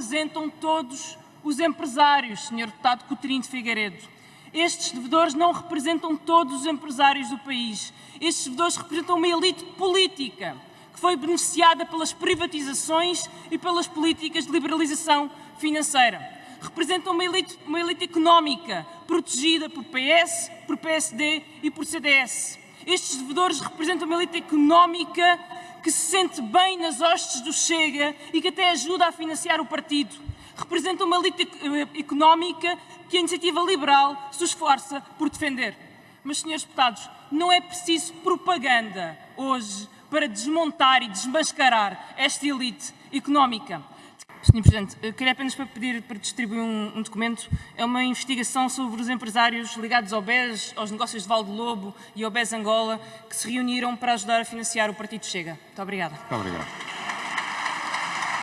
representam todos os empresários, Sr. Deputado Coutinho de Figueiredo. Estes devedores não representam todos os empresários do país. Estes devedores representam uma elite política que foi beneficiada pelas privatizações e pelas políticas de liberalização financeira. Representam uma elite, uma elite económica protegida por PS, por PSD e por CDS. Estes devedores representam uma elite económica que se sente bem nas hostes do Chega e que até ajuda a financiar o partido. Representam uma elite eh, económica que a iniciativa liberal se esforça por defender. Mas, senhores deputados, não é preciso propaganda hoje para desmontar e desmascarar esta elite económica. Sr. Presidente, queria apenas para pedir para distribuir um, um, documento. É uma investigação sobre os empresários ligados ao BES, aos negócios de Valdo Lobo e ao BES Angola, que se reuniram para ajudar a financiar o Partido Chega. Muito obrigada. Muito obrigado.